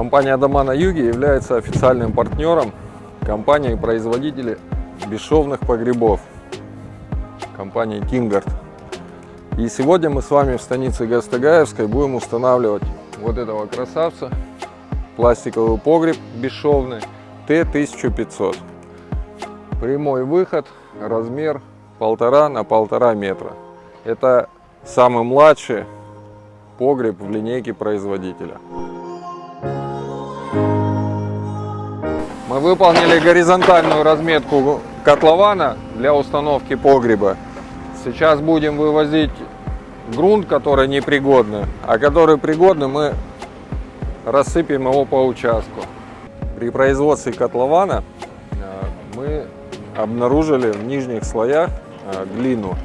Компания «Дома на юге» является официальным партнером компании-производителя бесшовных погребов, компании «Кингард». И сегодня мы с вами в станице Гастагаевской будем устанавливать вот этого красавца, пластиковый погреб бесшовный Т-1500. Прямой выход, размер полтора на полтора метра. Это самый младший погреб в линейке производителя. Выполнили горизонтальную разметку котлована для установки погреба. Сейчас будем вывозить грунт, который непригодный, а который пригодный мы рассыпем его по участку. При производстве котлована э, мы обнаружили в нижних слоях э, глину.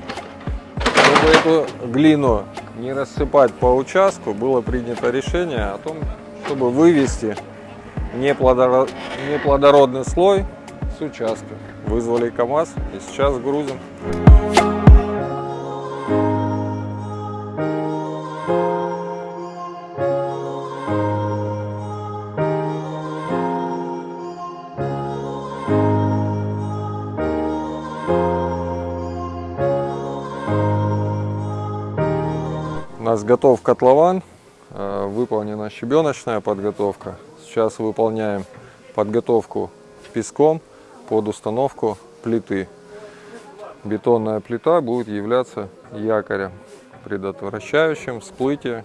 Чтобы эту глину не рассыпать по участку, было принято решение о том, чтобы вывести неплодородный слой с участка. Вызвали КАМАЗ и сейчас грузим. У нас готов котлован, э, выполнена щебеночная подготовка. Сейчас выполняем подготовку песком под установку плиты. Бетонная плита будет являться якорем, предотвращающим всплытие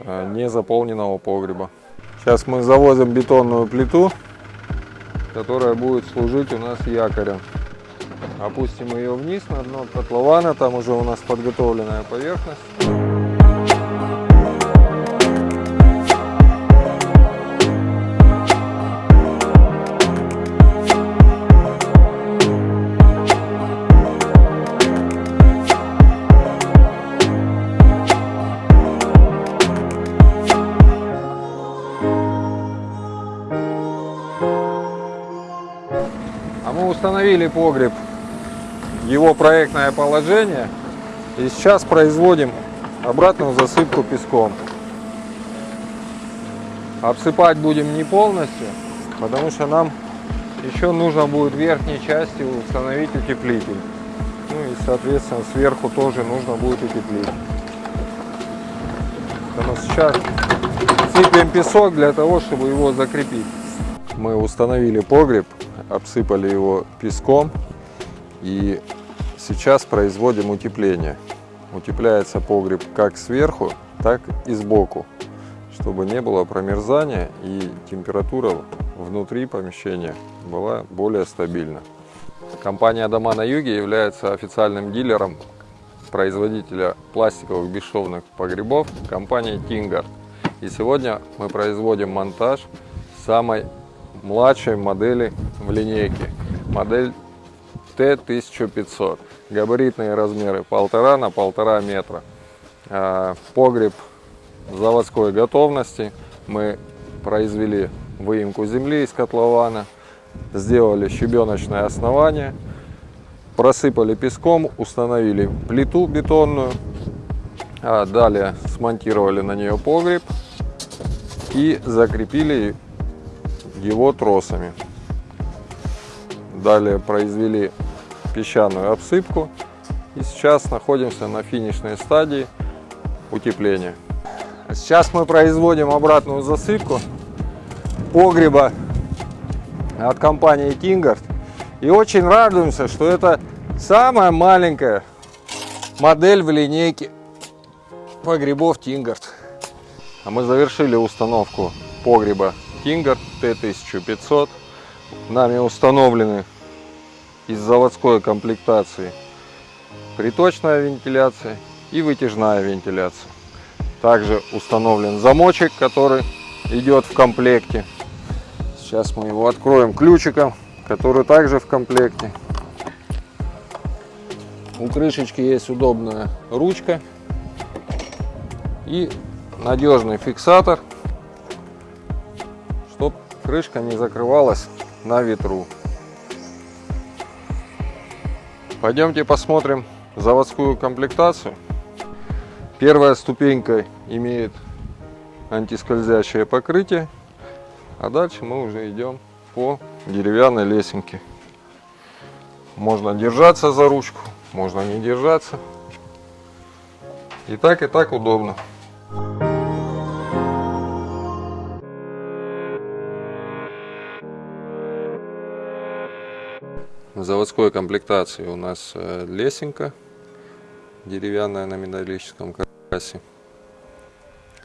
э, незаполненного погреба. Сейчас мы завозим бетонную плиту, которая будет служить у нас якорем. Опустим ее вниз на дно котлована, там уже у нас подготовленная поверхность. Мы установили погреб, его проектное положение. И сейчас производим обратную засыпку песком. Обсыпать будем не полностью, потому что нам еще нужно будет в верхней части установить утеплитель. Ну и соответственно сверху тоже нужно будет утеплить. Поэтому сейчас сыпем песок для того, чтобы его закрепить. Мы установили погреб обсыпали его песком и сейчас производим утепление. Утепляется погреб как сверху, так и сбоку, чтобы не было промерзания и температура внутри помещения была более стабильна. Компания «Дома на юге» является официальным дилером производителя пластиковых бесшовных погребов компании Тингар. И сегодня мы производим монтаж самой младшей модели в линейке. Модель Т-1500. Габаритные размеры полтора на полтора метра. А, погреб заводской готовности. Мы произвели выемку земли из котлована, сделали щебеночное основание, просыпали песком, установили плиту бетонную, а далее смонтировали на нее погреб и закрепили его тросами. Далее произвели песчаную обсыпку и сейчас находимся на финишной стадии утепления. Сейчас мы производим обратную засыпку погреба от компании Kingard и очень радуемся, что это самая маленькая модель в линейке погребов Kingard. А мы завершили установку погреба Кингар Т-1500. Нами установлены из заводской комплектации приточная вентиляция и вытяжная вентиляция. Также установлен замочек, который идет в комплекте. Сейчас мы его откроем ключиком, который также в комплекте. У крышечки есть удобная ручка и надежный фиксатор крышка не закрывалась на ветру. Пойдемте посмотрим заводскую комплектацию. Первая ступенька имеет антискользящее покрытие А дальше мы уже идем по деревянной лесенке. Можно держаться за ручку, можно не держаться. И так, и так удобно. Заводской комплектации у нас э, лесенка деревянная на металлическом каркасе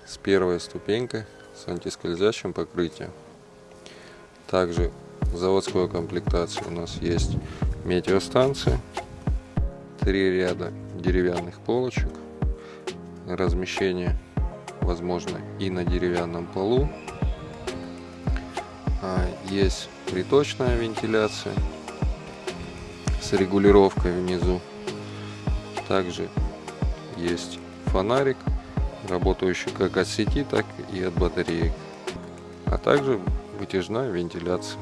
с первой ступенькой с антискользящим покрытием. Также в заводской комплектации у нас есть метеостанция, три ряда деревянных полочек, размещение возможно и на деревянном полу. А, есть приточная вентиляция с регулировкой внизу. Также есть фонарик, работающий как от сети, так и от батареи. А также вытяжная вентиляция.